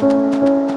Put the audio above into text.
Música